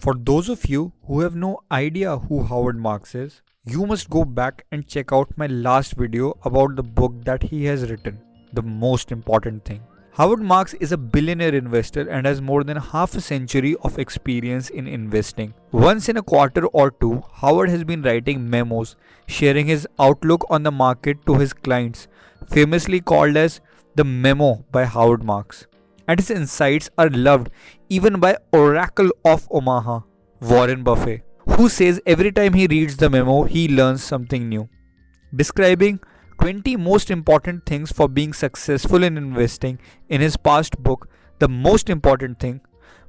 For those of you who have no idea who Howard Marks is, you must go back and check out my last video about the book that he has written, The Most Important Thing. Howard Marks is a billionaire investor and has more than half a century of experience in investing. Once in a quarter or two, Howard has been writing memos, sharing his outlook on the market to his clients, famously called as the Memo by Howard Marks. And his insights are loved even by Oracle of Omaha, Warren Buffett who says every time he reads the memo, he learns something new. Describing 20 most important things for being successful in investing in his past book, The Most Important Thing,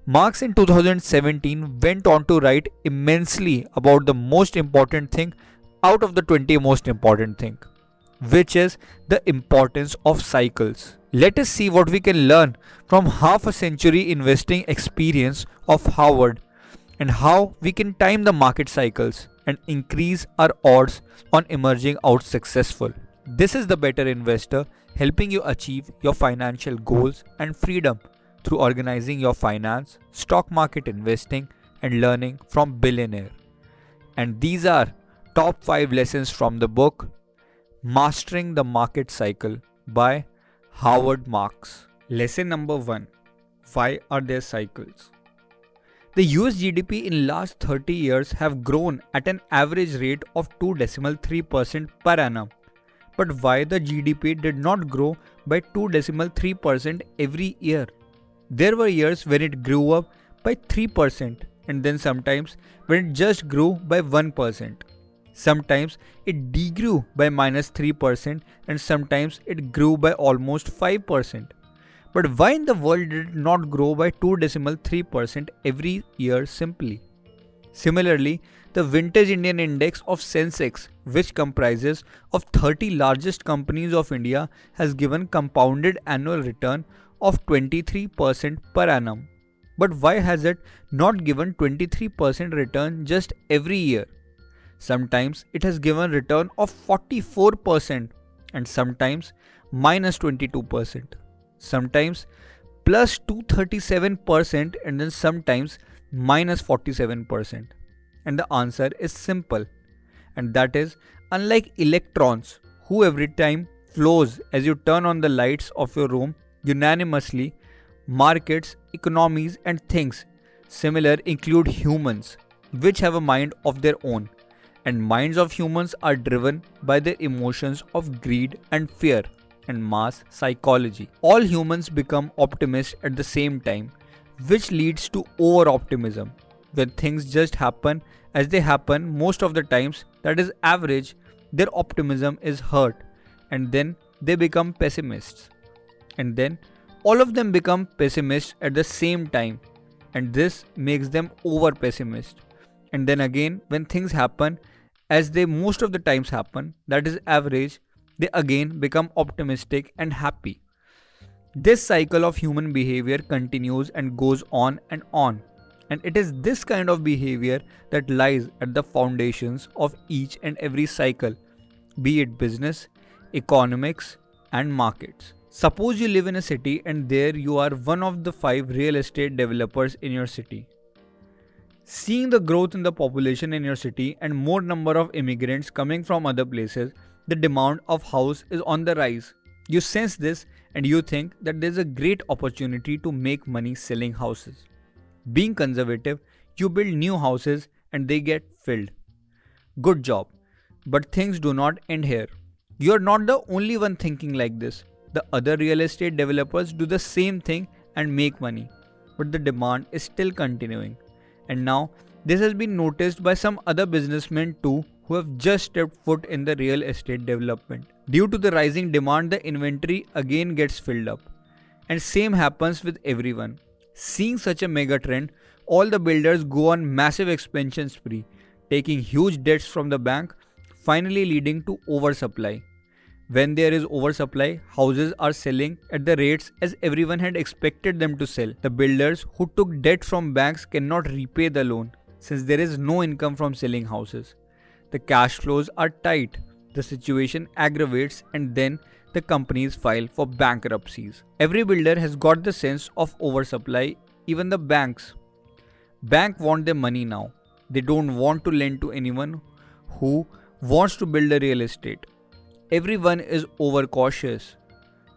Marks in 2017 went on to write immensely about the most important thing out of the 20 most important thing, which is the importance of cycles. Let us see what we can learn from half a century investing experience of Howard and how we can time the market cycles and increase our odds on emerging out successful. This is the better investor helping you achieve your financial goals and freedom through organizing your finance, stock market investing, and learning from billionaire. And these are top 5 lessons from the book Mastering the Market Cycle by Howard Marks. Lesson number 1 Why are there cycles? The US GDP in last 30 years have grown at an average rate of 2.3% per annum. But why the GDP did not grow by 2.3% every year? There were years when it grew up by 3% and then sometimes when it just grew by 1%. Sometimes it degrew by minus 3% and sometimes it grew by almost 5%. But why in the world did it not grow by 2.3% every year simply? Similarly, the Vintage Indian Index of Sensex, which comprises of 30 largest companies of India, has given compounded annual return of 23% per annum. But why has it not given 23% return just every year? Sometimes it has given return of 44% and sometimes minus 22% sometimes plus 237% and then sometimes minus 47%. And the answer is simple. And that is unlike electrons who every time flows as you turn on the lights of your room unanimously, markets, economies and things similar include humans which have a mind of their own and minds of humans are driven by their emotions of greed and fear and mass psychology. All humans become optimists at the same time, which leads to over optimism. When things just happen as they happen most of the times, that is average, their optimism is hurt and then they become pessimists. And then all of them become pessimists at the same time and this makes them over pessimist. And then again, when things happen as they most of the times happen, that is average, they again become optimistic and happy. This cycle of human behavior continues and goes on and on. And it is this kind of behavior that lies at the foundations of each and every cycle, be it business, economics, and markets. Suppose you live in a city and there you are one of the five real estate developers in your city. Seeing the growth in the population in your city and more number of immigrants coming from other places, the demand of house is on the rise. You sense this and you think that there's a great opportunity to make money selling houses. Being conservative, you build new houses and they get filled. Good job. But things do not end here. You're not the only one thinking like this. The other real estate developers do the same thing and make money. But the demand is still continuing. And now, this has been noticed by some other businessmen too who have just stepped foot in the real estate development. Due to the rising demand, the inventory again gets filled up. And same happens with everyone. Seeing such a mega trend, all the builders go on massive expansion spree, taking huge debts from the bank, finally leading to oversupply. When there is oversupply, houses are selling at the rates as everyone had expected them to sell. The builders who took debt from banks cannot repay the loan since there is no income from selling houses. The cash flows are tight, the situation aggravates, and then the companies file for bankruptcies. Every builder has got the sense of oversupply, even the banks. Bank want their money now. They don't want to lend to anyone who wants to build a real estate. Everyone is overcautious.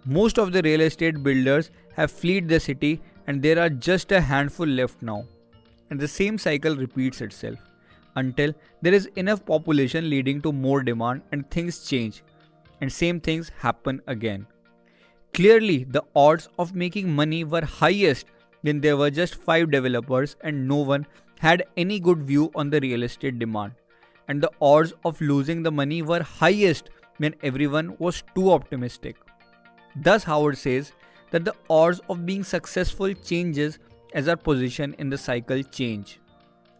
Most of the real estate builders have fled the city and there are just a handful left now. And the same cycle repeats itself until there is enough population leading to more demand and things change and same things happen again. Clearly, the odds of making money were highest when there were just 5 developers and no one had any good view on the real estate demand. And the odds of losing the money were highest when everyone was too optimistic. Thus Howard says that the odds of being successful changes as our position in the cycle change.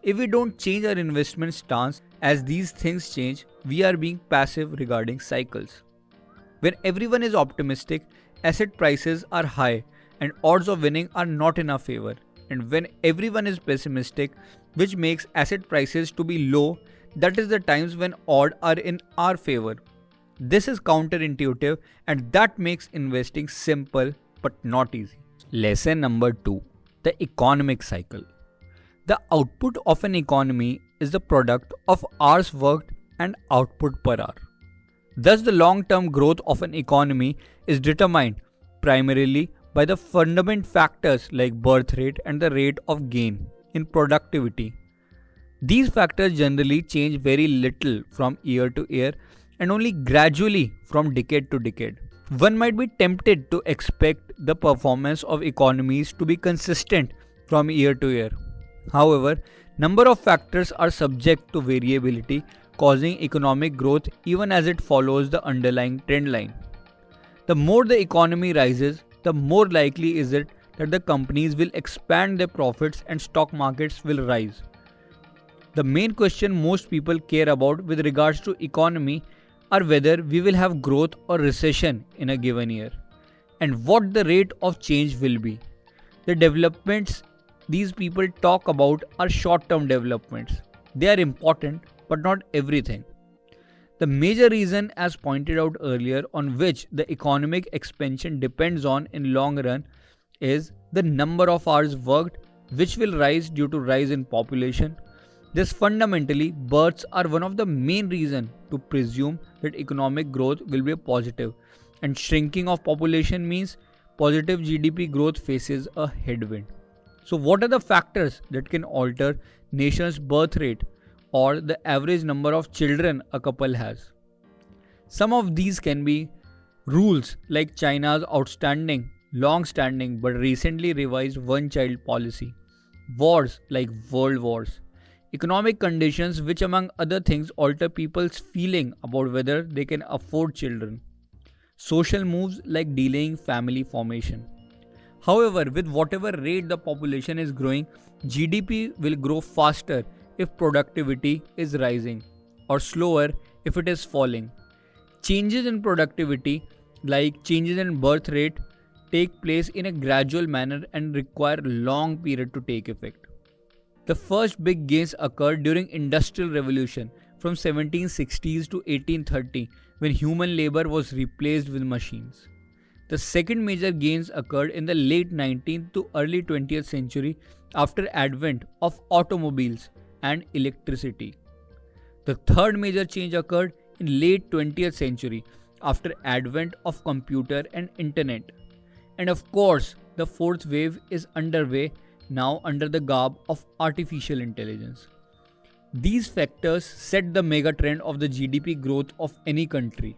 If we don't change our investment stance as these things change, we are being passive regarding cycles. When everyone is optimistic, asset prices are high and odds of winning are not in our favor. And when everyone is pessimistic, which makes asset prices to be low, that is the times when odds are in our favor. This is counterintuitive and that makes investing simple but not easy. Lesson number 2 The economic cycle. The output of an economy is the product of hours worked and output per hour. Thus, the long term growth of an economy is determined primarily by the fundamental factors like birth rate and the rate of gain in productivity. These factors generally change very little from year to year and only gradually from decade to decade. One might be tempted to expect the performance of economies to be consistent from year to year. However, number of factors are subject to variability causing economic growth even as it follows the underlying trend line. The more the economy rises, the more likely is it that the companies will expand their profits and stock markets will rise. The main question most people care about with regards to economy are whether we will have growth or recession in a given year and what the rate of change will be. The developments these people talk about are short term developments. They are important but not everything. The major reason as pointed out earlier on which the economic expansion depends on in long run is the number of hours worked which will rise due to rise in population. This fundamentally births are one of the main reason to presume that economic growth will be positive and shrinking of population means positive GDP growth faces a headwind. So what are the factors that can alter nation's birth rate or the average number of children a couple has. Some of these can be rules like China's outstanding, long standing but recently revised one child policy, wars like world wars, economic conditions which among other things alter people's feeling about whether they can afford children, social moves like delaying family formation. However, with whatever rate the population is growing, GDP will grow faster if productivity is rising or slower if it is falling. Changes in productivity, like changes in birth rate, take place in a gradual manner and require long period to take effect. The first big gains occurred during industrial revolution from 1760s to 1830 when human labor was replaced with machines. The second major gains occurred in the late 19th to early 20th century after advent of automobiles and electricity. The third major change occurred in late 20th century after advent of computer and internet. And of course, the fourth wave is underway now under the garb of artificial intelligence. These factors set the mega trend of the GDP growth of any country.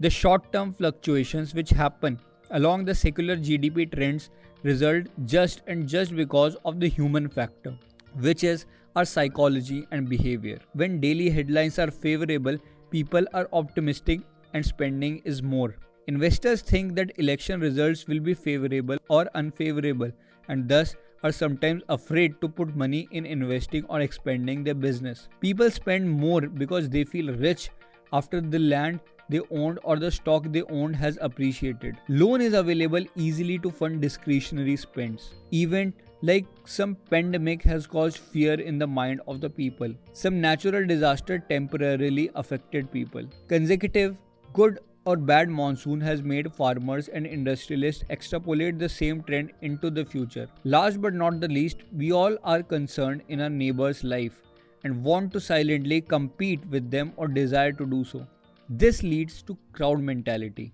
The short term fluctuations which happen along the secular GDP trends result just and just because of the human factor, which is our psychology and behavior. When daily headlines are favorable, people are optimistic and spending is more. Investors think that election results will be favorable or unfavorable and thus are sometimes afraid to put money in investing or expanding their business. People spend more because they feel rich after the land they owned or the stock they owned has appreciated. Loan is available easily to fund discretionary spends. Event like some pandemic has caused fear in the mind of the people. Some natural disaster temporarily affected people. Consecutive good or bad monsoon has made farmers and industrialists extrapolate the same trend into the future. Last but not the least, we all are concerned in our neighbor's life and want to silently compete with them or desire to do so. This leads to crowd mentality.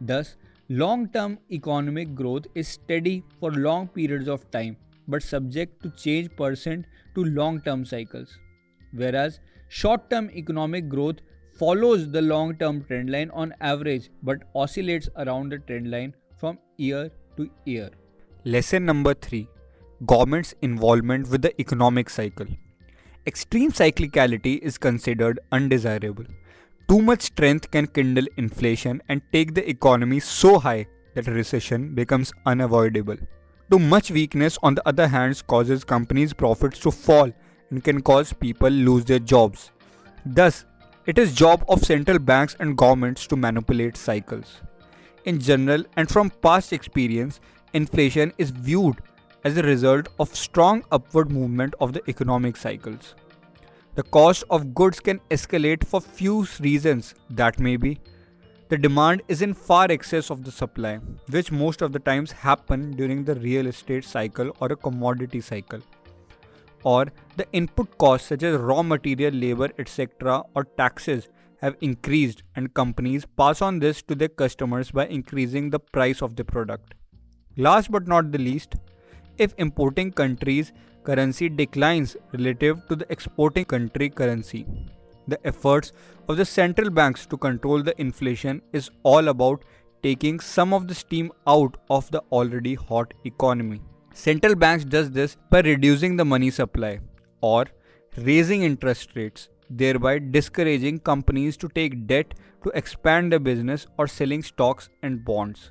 Thus, long term economic growth is steady for long periods of time but subject to change percent to long term cycles. Whereas short term economic growth follows the long term trend line on average but oscillates around the trend line from year to year. Lesson number 3 Government's involvement with the economic cycle. Extreme cyclicality is considered undesirable. Too much strength can kindle inflation and take the economy so high that recession becomes unavoidable. Too much weakness, on the other hand, causes companies' profits to fall and can cause people lose their jobs. Thus, it is job of central banks and governments to manipulate cycles. In general and from past experience, inflation is viewed as a result of strong upward movement of the economic cycles. The cost of goods can escalate for few reasons that may be the demand is in far excess of the supply, which most of the times happen during the real estate cycle or a commodity cycle. Or the input costs such as raw material, labor, etc. or taxes have increased and companies pass on this to their customers by increasing the price of the product. Last but not the least, if importing countries currency declines relative to the exporting country currency the efforts of the central banks to control the inflation is all about taking some of the steam out of the already hot economy. Central banks does this by reducing the money supply or raising interest rates, thereby discouraging companies to take debt to expand their business or selling stocks and bonds.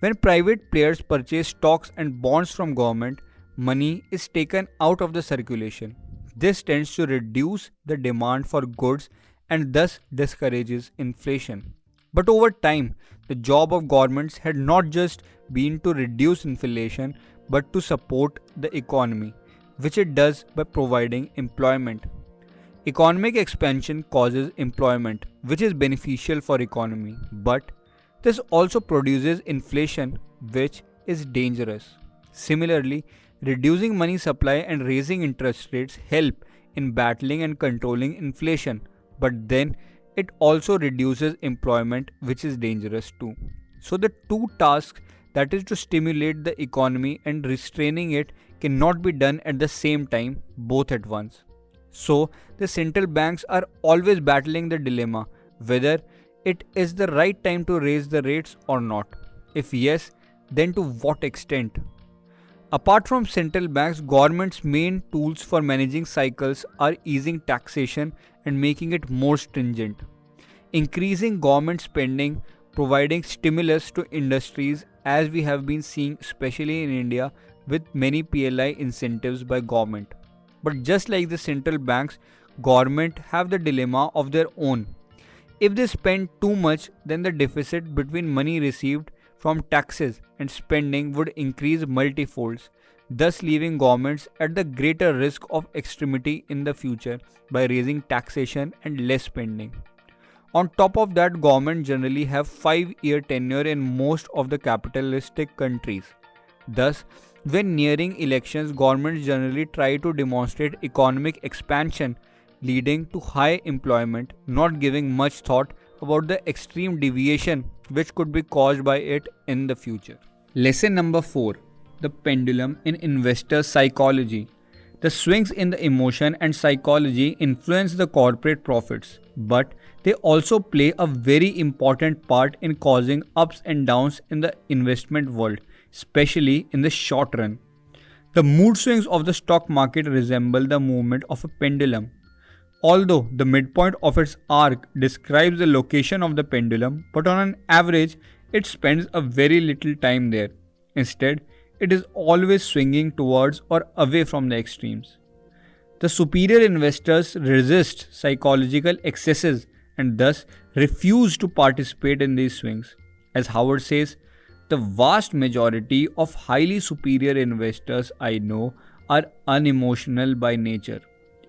When private players purchase stocks and bonds from government, money is taken out of the circulation this tends to reduce the demand for goods and thus discourages inflation. But over time, the job of governments had not just been to reduce inflation but to support the economy, which it does by providing employment. Economic expansion causes employment, which is beneficial for economy, but this also produces inflation, which is dangerous. Similarly, Reducing money supply and raising interest rates help in battling and controlling inflation, but then it also reduces employment, which is dangerous too. So, the two tasks that is to stimulate the economy and restraining it cannot be done at the same time, both at once. So, the central banks are always battling the dilemma whether it is the right time to raise the rates or not. If yes, then to what extent? Apart from central banks, government's main tools for managing cycles are easing taxation and making it more stringent, increasing government spending, providing stimulus to industries as we have been seeing especially in India with many PLI incentives by government. But just like the central banks, government have the dilemma of their own. If they spend too much, then the deficit between money received from taxes and spending would increase multifolds, thus leaving governments at the greater risk of extremity in the future by raising taxation and less spending. On top of that, government generally have 5-year tenure in most of the capitalistic countries. Thus, when nearing elections, governments generally try to demonstrate economic expansion leading to high employment, not giving much thought about the extreme deviation which could be caused by it in the future. Lesson number 4 The pendulum in investor psychology. The swings in the emotion and psychology influence the corporate profits, but they also play a very important part in causing ups and downs in the investment world, especially in the short run. The mood swings of the stock market resemble the movement of a pendulum. Although the midpoint of its arc describes the location of the pendulum, but on an average, it spends a very little time there. Instead, it is always swinging towards or away from the extremes. The superior investors resist psychological excesses and thus refuse to participate in these swings. As Howard says, the vast majority of highly superior investors I know are unemotional by nature.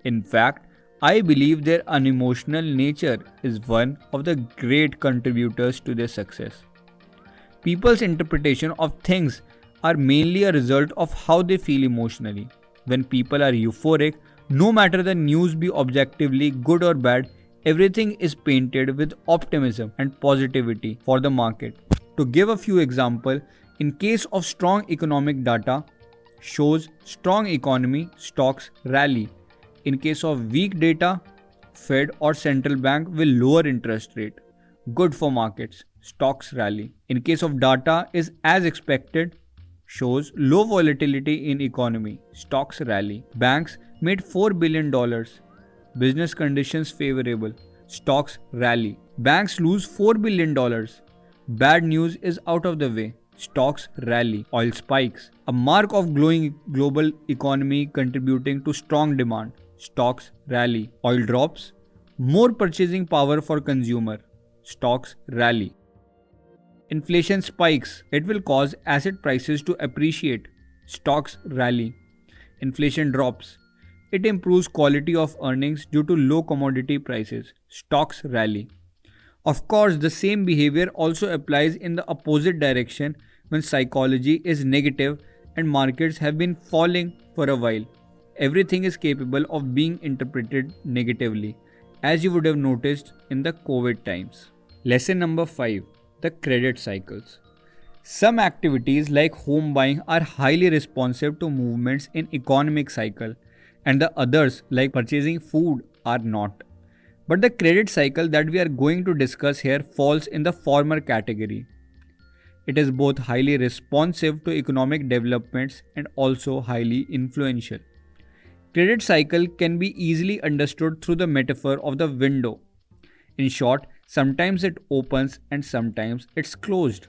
In fact, I believe their unemotional nature is one of the great contributors to their success. People's interpretation of things are mainly a result of how they feel emotionally. When people are euphoric, no matter the news be objectively good or bad, everything is painted with optimism and positivity for the market. To give a few examples, in case of strong economic data, shows strong economy, stocks rally. In case of weak data, Fed or central bank will lower interest rate. Good for markets, stocks rally. In case of data is as expected, shows low volatility in economy, stocks rally. Banks made 4 billion dollars. Business conditions favorable, stocks rally. Banks lose 4 billion dollars. Bad news is out of the way. Stocks rally. Oil spikes. A mark of glowing global economy contributing to strong demand. Stocks rally. Oil drops. More purchasing power for consumer. Stocks rally. Inflation spikes. It will cause asset prices to appreciate. Stocks rally. Inflation drops. It improves quality of earnings due to low commodity prices. Stocks rally. Of course, the same behavior also applies in the opposite direction when psychology is negative and markets have been falling for a while. Everything is capable of being interpreted negatively, as you would have noticed in the COVID times. Lesson number 5 The Credit Cycles. Some activities like home buying are highly responsive to movements in economic cycle and the others like purchasing food are not. But the credit cycle that we are going to discuss here falls in the former category. It is both highly responsive to economic developments and also highly influential. Credit cycle can be easily understood through the metaphor of the window. In short, sometimes it opens and sometimes it's closed.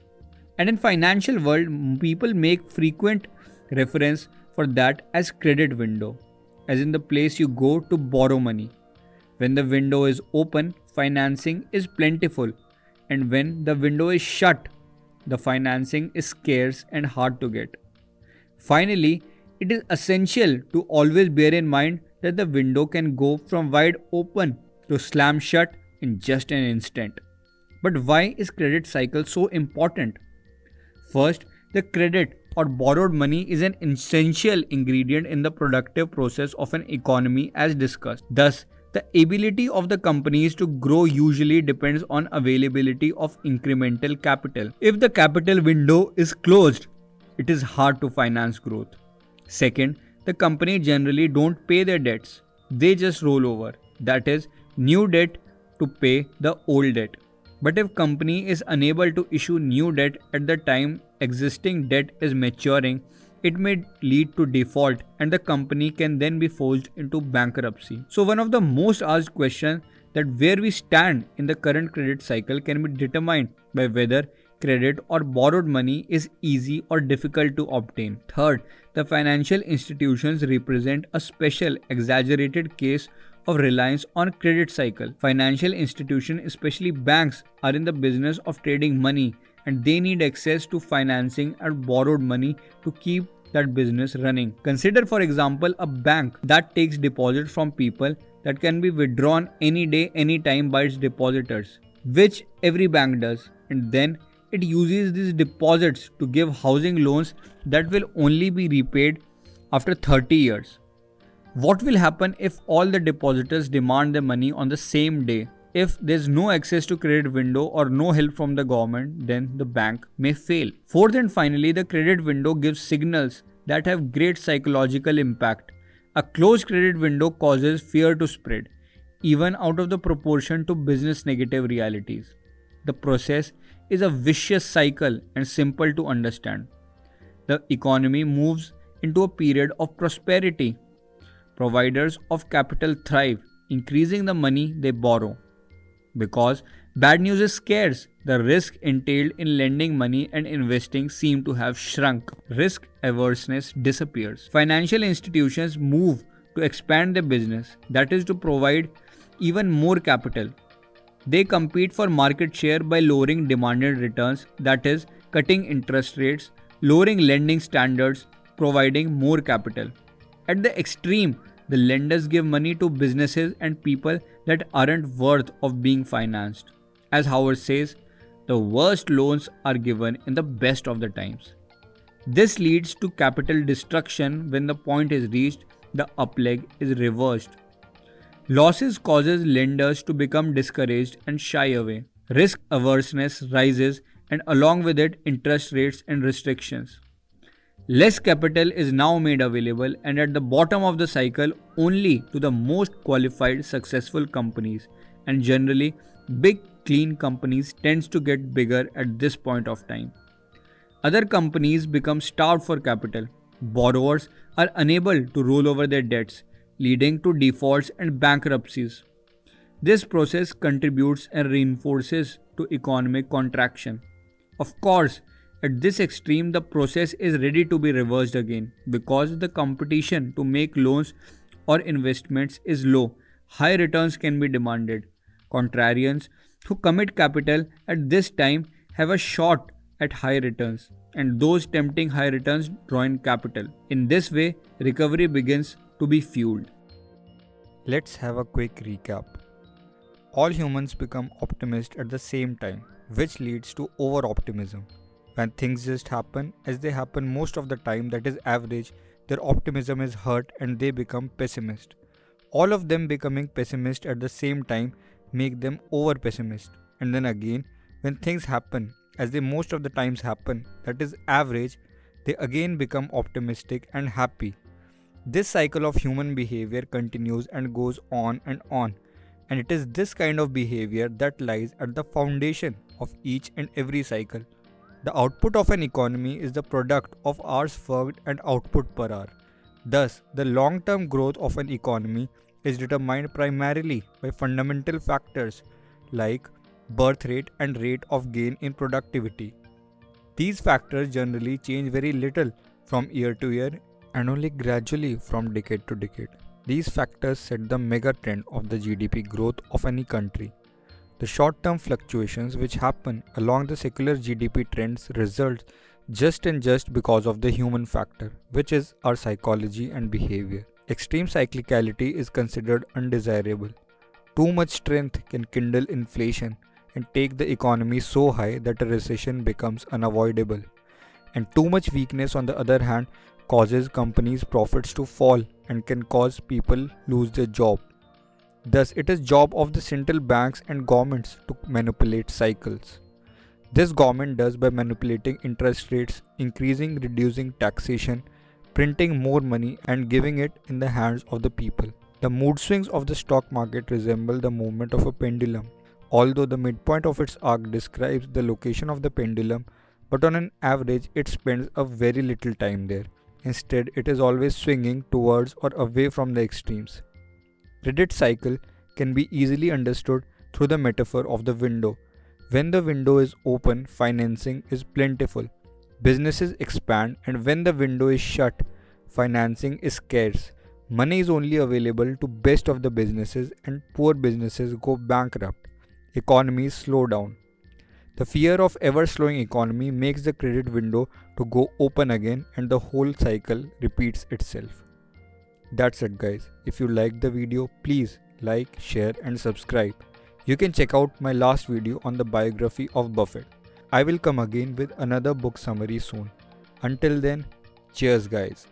And in financial world, people make frequent reference for that as credit window, as in the place you go to borrow money. When the window is open, financing is plentiful, and when the window is shut, the financing is scarce and hard to get. Finally, it is essential to always bear in mind that the window can go from wide open to slam shut in just an instant. But why is credit cycle so important? First, the credit or borrowed money is an essential ingredient in the productive process of an economy as discussed. Thus, the ability of the companies to grow usually depends on availability of incremental capital. If the capital window is closed, it is hard to finance growth. Second, the company generally don't pay their debts. They just roll over. That is new debt to pay the old debt. But if company is unable to issue new debt at the time existing debt is maturing, it may lead to default and the company can then be forced into bankruptcy. So one of the most asked questions that where we stand in the current credit cycle can be determined by whether credit or borrowed money is easy or difficult to obtain. Third, the financial institutions represent a special exaggerated case of reliance on credit cycle. Financial institutions, especially banks, are in the business of trading money and they need access to financing and borrowed money to keep that business running. Consider, for example, a bank that takes deposits from people that can be withdrawn any day, anytime by its depositors, which every bank does, and then it uses these deposits to give housing loans that will only be repaid after 30 years. What will happen if all the depositors demand the money on the same day? If there's no access to credit window or no help from the government, then the bank may fail. Fourth and finally, the credit window gives signals that have great psychological impact. A closed credit window causes fear to spread, even out of the proportion to business negative realities. The process is a vicious cycle and simple to understand. The economy moves into a period of prosperity. Providers of capital thrive, increasing the money they borrow. Because bad news is scarce, the risk entailed in lending money and investing seem to have shrunk. Risk averseness disappears. Financial institutions move to expand their business, that is, to provide even more capital. They compete for market share by lowering demanded returns, that is, cutting interest rates, lowering lending standards, providing more capital. At the extreme, the lenders give money to businesses and people that aren't worth of being financed. As Howard says, the worst loans are given in the best of the times. This leads to capital destruction when the point is reached, the up leg is reversed. Losses causes lenders to become discouraged and shy away. Risk averseness rises and along with it interest rates and restrictions. Less capital is now made available and at the bottom of the cycle only to the most qualified successful companies and generally big clean companies tends to get bigger at this point of time. Other companies become starved for capital. Borrowers are unable to roll over their debts, leading to defaults and bankruptcies. This process contributes and reinforces to economic contraction. Of course, at this extreme, the process is ready to be reversed again because the competition to make loans or investments is low. High returns can be demanded. Contrarians who commit capital at this time have a shot at high returns, and those tempting high returns draw in capital. In this way, recovery begins to be fueled. Let's have a quick recap. All humans become optimists at the same time, which leads to over optimism. When things just happen as they happen most of the time, that is average, their optimism is hurt and they become pessimist. All of them becoming pessimist at the same time make them over pessimist. And then again, when things happen as they most of the times happen, that is average, they again become optimistic and happy. This cycle of human behavior continues and goes on and on. And it is this kind of behavior that lies at the foundation of each and every cycle. The output of an economy is the product of hours worked and output per hour. Thus, the long term growth of an economy is determined primarily by fundamental factors like birth rate and rate of gain in productivity. These factors generally change very little from year to year and only gradually from decade to decade. These factors set the mega trend of the GDP growth of any country. The short term fluctuations which happen along the secular GDP trends result just and just because of the human factor, which is our psychology and behavior. Extreme cyclicality is considered undesirable. Too much strength can kindle inflation and take the economy so high that a recession becomes unavoidable. And too much weakness, on the other hand, causes companies' profits to fall and can cause people lose their job. Thus, it is job of the central banks and governments to manipulate cycles. This government does by manipulating interest rates, increasing reducing taxation, printing more money and giving it in the hands of the people. The mood swings of the stock market resemble the movement of a pendulum. Although the midpoint of its arc describes the location of the pendulum, but on an average it spends a very little time there. Instead, it is always swinging towards or away from the extremes. Credit cycle can be easily understood through the metaphor of the window. When the window is open, financing is plentiful. Businesses expand, and when the window is shut, financing is scarce. Money is only available to best of the businesses, and poor businesses go bankrupt. Economies slow down. The fear of ever slowing economy makes the credit window to go open again and the whole cycle repeats itself. That's it guys. If you liked the video, please like, share and subscribe. You can check out my last video on the biography of Buffett. I will come again with another book summary soon. Until then, cheers guys.